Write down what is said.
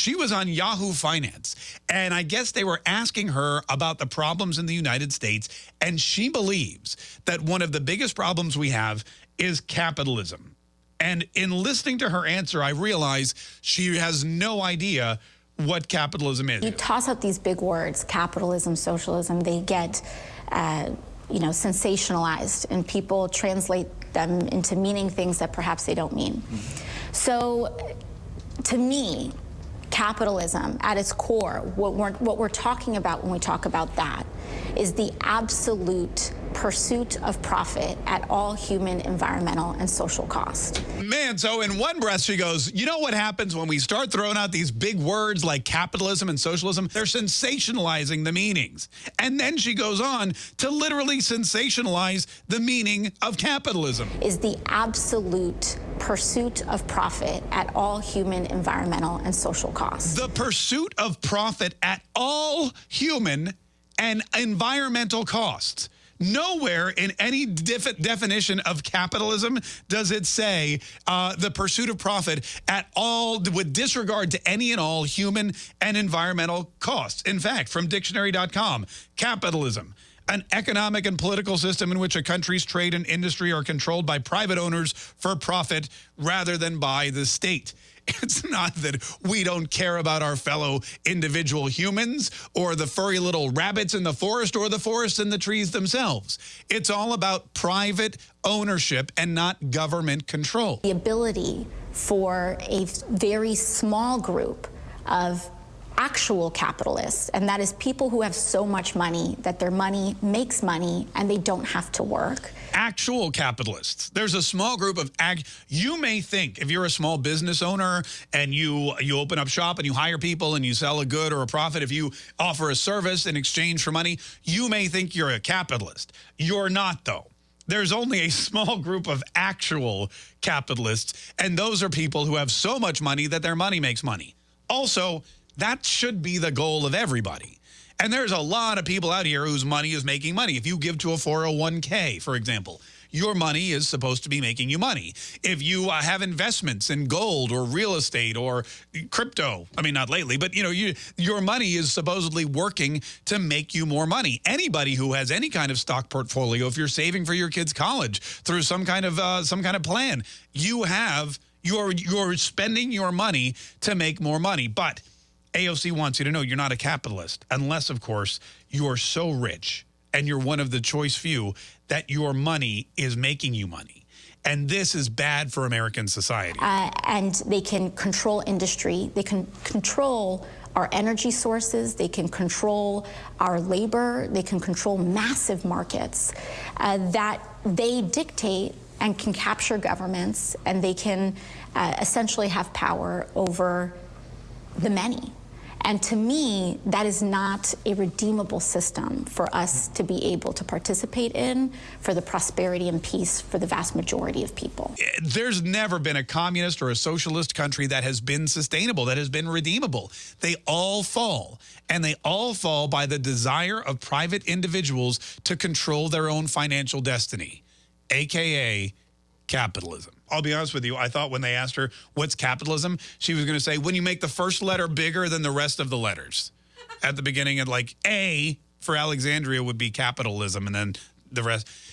She was on Yahoo Finance. And I guess they were asking her about the problems in the United States. And she believes that one of the biggest problems we have is capitalism. And in listening to her answer, I realize she has no idea what capitalism is. You toss out these big words, capitalism, socialism, they get, uh, you know, sensationalized and people translate them into meaning things that perhaps they don't mean. Mm -hmm. So to me, capitalism at its core, what we're, what we're talking about when we talk about that is the absolute pursuit of profit at all human, environmental, and social cost. Man, so in one breath she goes, you know what happens when we start throwing out these big words like capitalism and socialism? They're sensationalizing the meanings. And then she goes on to literally sensationalize the meaning of capitalism. Is the absolute pursuit of profit at all human, environmental, and social costs. The pursuit of profit at all human and environmental costs. Nowhere in any definition of capitalism does it say uh, the pursuit of profit at all with disregard to any and all human and environmental costs. In fact, from dictionary.com, capitalism, an economic and political system in which a country's trade and industry are controlled by private owners for profit rather than by the state. It's not that we don't care about our fellow individual humans or the furry little rabbits in the forest or the forest and the trees themselves. It's all about private ownership and not government control. The ability for a very small group of actual capitalists, and that is people who have so much money that their money makes money and they don't have to work. Actual capitalists. There's a small group of ag you may think if you're a small business owner and you you open up shop and you hire people and you sell a good or a profit, if you offer a service in exchange for money, you may think you're a capitalist. You're not though there's only a small group of actual capitalists, and those are people who have so much money that their money makes money. Also, that should be the goal of everybody. And there's a lot of people out here whose money is making money. If you give to a 401k, for example, your money is supposed to be making you money. If you uh, have investments in gold or real estate or crypto, I mean, not lately, but you know, you, your money is supposedly working to make you more money. Anybody who has any kind of stock portfolio, if you're saving for your kid's college through some kind of uh, some kind of plan, you have you're you're spending your money to make more money. But AOC wants you to know you're not a capitalist, unless, of course, you are so rich and you're one of the choice few that your money is making you money. And this is bad for American society. Uh, and they can control industry. They can control our energy sources. They can control our labor. They can control massive markets uh, that they dictate and can capture governments. And they can uh, essentially have power over the many. And to me, that is not a redeemable system for us to be able to participate in for the prosperity and peace for the vast majority of people. Eh, there's never been a communist or a socialist country that has been sustainable, that has been redeemable. They all fall, and they all fall by the desire of private individuals to control their own financial destiny, AKA capitalism. I'll be honest with you. I thought when they asked her, what's capitalism? She was going to say, when you make the first letter bigger than the rest of the letters at the beginning and like A for Alexandria would be capitalism and then the rest.